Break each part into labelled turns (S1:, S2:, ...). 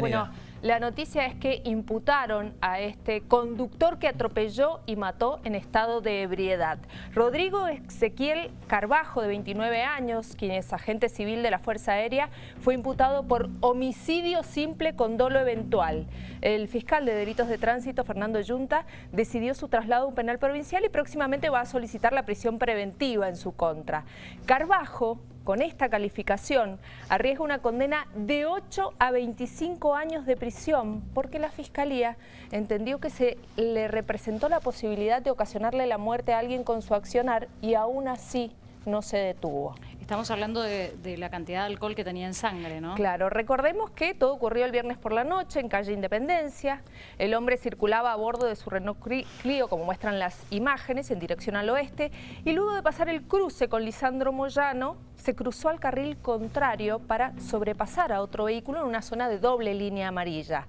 S1: Bueno, la noticia es que imputaron a este conductor que atropelló y mató en estado de ebriedad. Rodrigo Ezequiel Carbajo, de 29 años, quien es agente civil de la Fuerza Aérea, fue imputado por homicidio simple con dolo eventual. El fiscal de delitos de tránsito, Fernando Yunta, decidió su traslado a un penal provincial y próximamente va a solicitar la prisión preventiva en su contra. Carbajo con esta calificación arriesga una condena de 8 a 25 años de prisión porque la Fiscalía entendió que se le representó la posibilidad de ocasionarle la muerte a alguien con su accionar y aún así no se detuvo.
S2: Estamos hablando de, la cantidad de alcohol que tenía en sangre, ¿no?
S1: Claro, recordemos que todo ocurrió el viernes por la noche en calle Independencia. El hombre circulaba a bordo de su Renault Clio, como muestran las imágenes, en dirección al oeste. Y luego de pasar el cruce con Lisandro Moyano, se cruzó al carril contrario para sobrepasar a otro vehículo en una zona de doble línea amarilla.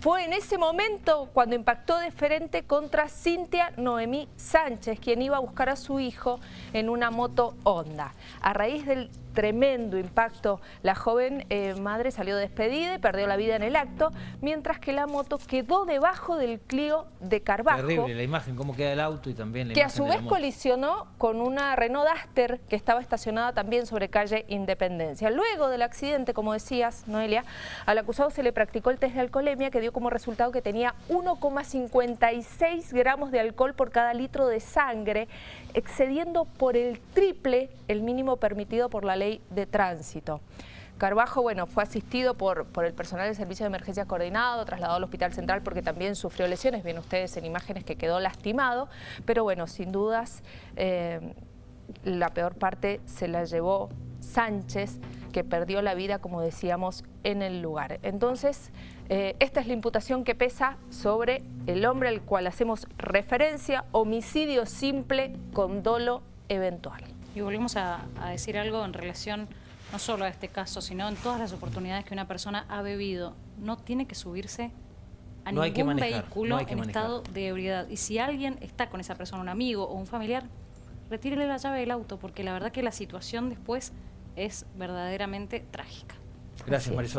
S1: Fue en ese momento cuando impactó de frente contra Cintia Noemí Sánchez, quien iba a buscar a su hijo en una moto Honda. A raíz del tremendo impacto. La joven eh, madre salió despedida y perdió la vida en el acto, mientras que la moto quedó debajo del Clio de Carbajo.
S3: Terrible la imagen, cómo queda el auto y también la
S1: Que a su vez colisionó con una Renault Duster que estaba estacionada también sobre calle Independencia. Luego del accidente, como decías, Noelia, al acusado se le practicó el test de alcoholemia que dio como resultado que tenía 1,56 gramos de alcohol por cada litro de sangre, excediendo por el triple el mínimo permitido por la ley de tránsito. Carbajo, bueno, fue asistido por, por el personal del Servicio de Emergencia Coordinado, trasladado al Hospital Central porque también sufrió lesiones, ven ustedes en imágenes que quedó lastimado, pero bueno, sin dudas, eh, la peor parte se la llevó Sánchez, que perdió la vida, como decíamos, en el lugar. Entonces, eh, esta es la imputación que pesa sobre el hombre al cual hacemos referencia, homicidio simple con dolo eventual.
S2: Y volvemos a, decir algo en relación no solo a este caso, sino en todas las oportunidades que una persona ha bebido. No tiene que subirse a ningún vehículo en estado de ebriedad. Y si alguien está con esa persona, un amigo o un familiar, retírele la llave del auto, porque la verdad que la situación después es verdaderamente trágica.
S3: Gracias, Marisol.